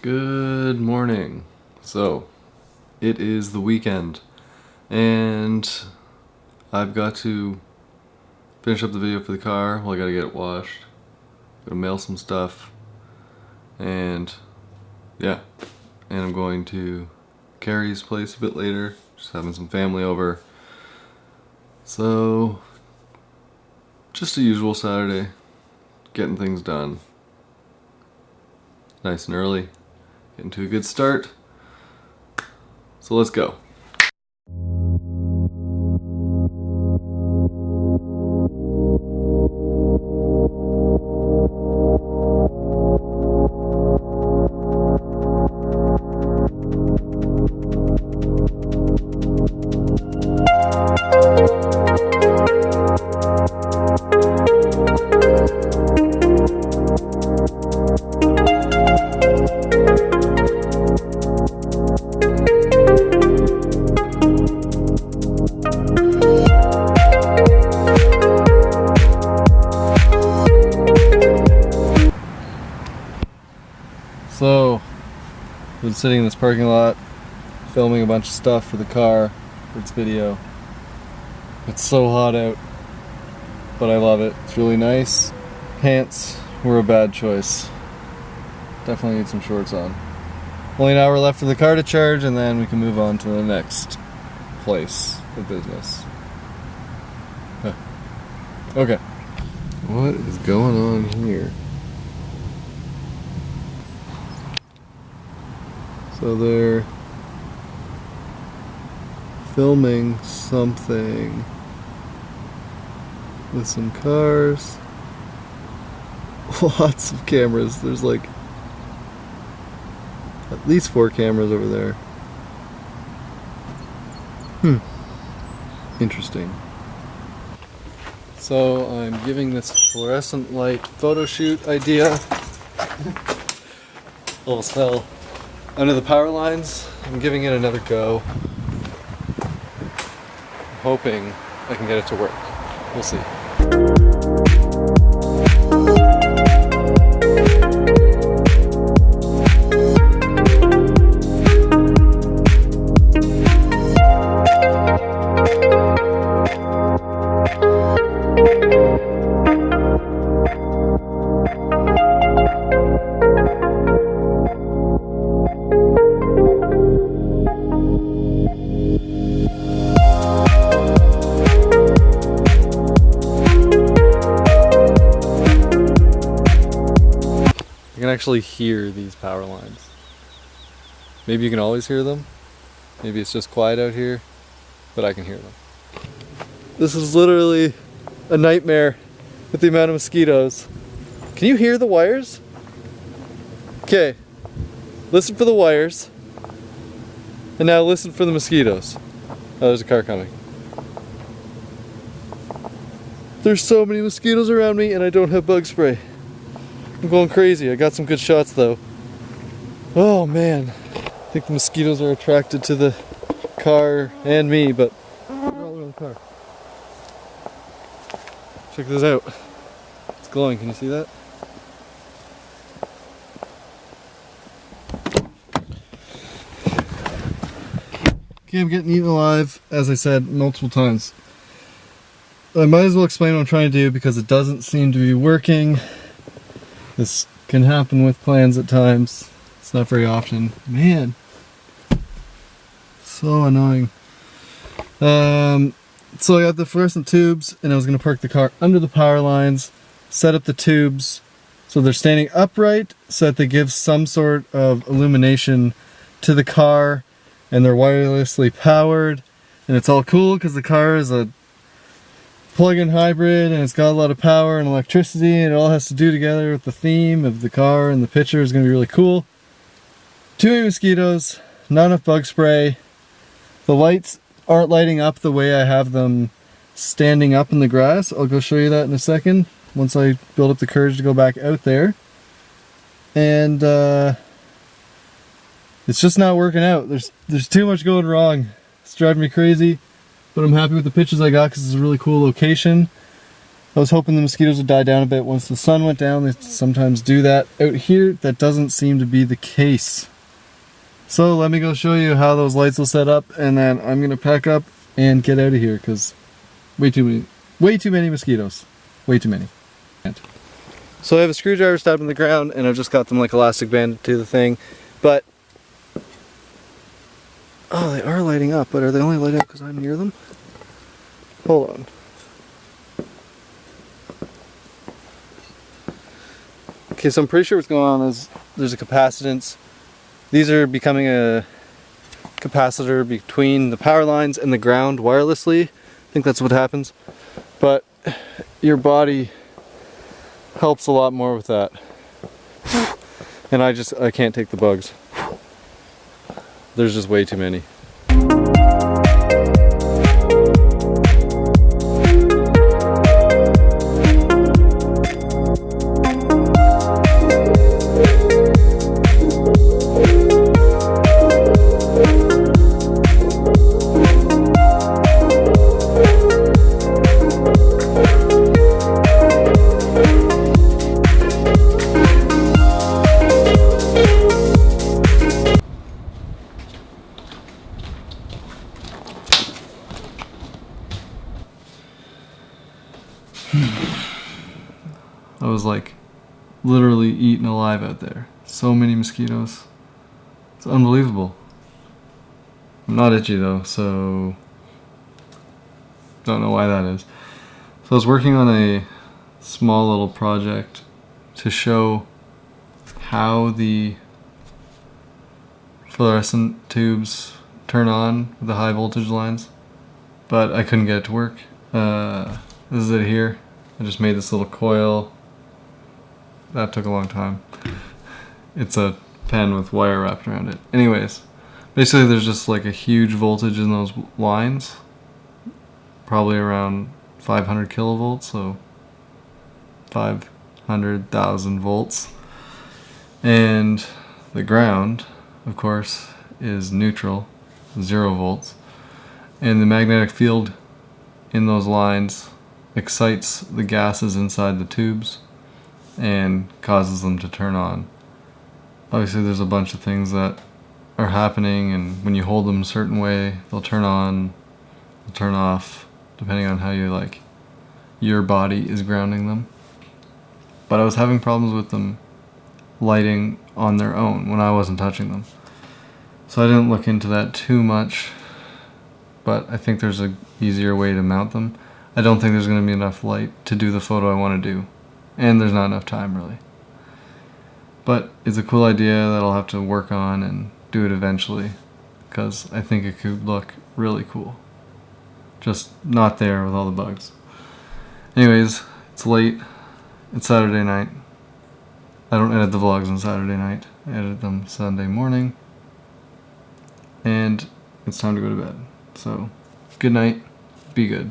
Good morning. So, it is the weekend, and I've got to finish up the video for the car. Well, I gotta get it washed, gotta mail some stuff, and yeah, and I'm going to Carrie's place a bit later, just having some family over. So, just a usual Saturday, getting things done. Nice and early, getting to a good start. So let's go. Sitting in this parking lot, filming a bunch of stuff for the car, for its video. It's so hot out, but I love it. It's really nice. Pants were a bad choice. Definitely need some shorts on. Only an hour left for the car to charge, and then we can move on to the next place of business. Huh. Okay. What is going on here? So they're filming something with some cars. Lots of cameras. There's like at least four cameras over there. Hmm. Interesting. So I'm giving this fluorescent light photo shoot idea. Almost fell under the power lines. I'm giving it another go. I'm hoping I can get it to work. We'll see. Actually hear these power lines. Maybe you can always hear them. Maybe it's just quiet out here, but I can hear them. This is literally a nightmare with the amount of mosquitoes. Can you hear the wires? Okay, listen for the wires. And now listen for the mosquitoes. Oh, there's a car coming. There's so many mosquitoes around me and I don't have bug spray. I'm going crazy. I got some good shots though. Oh man. I think the mosquitoes are attracted to the car and me, but. Check this out. It's glowing. Can you see that? Okay, I'm getting eaten alive, as I said multiple times. I might as well explain what I'm trying to do because it doesn't seem to be working. This can happen with plans at times. It's not very often. Man, so annoying. Um, so I got the fluorescent tubes and I was going to park the car under the power lines, set up the tubes so they're standing upright so that they give some sort of illumination to the car and they're wirelessly powered and it's all cool because the car is a plug-in hybrid and it's got a lot of power and electricity and it all has to do together with the theme of the car and the picture is going to be really cool. Too many mosquitoes, not enough bug spray. The lights aren't lighting up the way I have them standing up in the grass. I'll go show you that in a second once I build up the courage to go back out there. And uh, it's just not working out. There's there's too much going wrong. It's driving me crazy but I'm happy with the pictures I got because it's a really cool location. I was hoping the mosquitoes would die down a bit once the sun went down. They sometimes do that. Out here, that doesn't seem to be the case. So let me go show you how those lights will set up and then I'm gonna pack up and get out of here because way too many, way too many mosquitoes. Way too many. So I have a screwdriver stabbed in the ground and I've just got them like elastic band to the thing. But, lighting up, but are they only lighting up because I'm near them? Hold on. Okay, so I'm pretty sure what's going on is there's a capacitance. These are becoming a capacitor between the power lines and the ground wirelessly. I think that's what happens. But your body helps a lot more with that. And I just, I can't take the bugs. There's just way too many. I was like literally eaten alive out there. So many mosquitoes. It's unbelievable. I'm not itchy though, so don't know why that is. So I was working on a small little project to show how the fluorescent tubes turn on with the high voltage lines, but I couldn't get it to work. Uh, this is it here. I just made this little coil. That took a long time. It's a pen with wire wrapped around it. Anyways, basically there's just like a huge voltage in those lines. Probably around 500 kilovolts, so 500,000 volts. And the ground, of course, is neutral, zero volts. And the magnetic field in those lines excites the gases inside the tubes and causes them to turn on. Obviously there's a bunch of things that are happening and when you hold them a certain way they'll turn on, they'll turn off depending on how you like your body is grounding them. But I was having problems with them lighting on their own when I wasn't touching them. So I didn't look into that too much, but I think there's a easier way to mount them. I don't think there's going to be enough light to do the photo I want to do. And there's not enough time really. But it's a cool idea that I'll have to work on and do it eventually. Because I think it could look really cool. Just not there with all the bugs. Anyways, it's late. It's Saturday night. I don't edit the vlogs on Saturday night. I edit them Sunday morning. And it's time to go to bed. So, good night. Be good.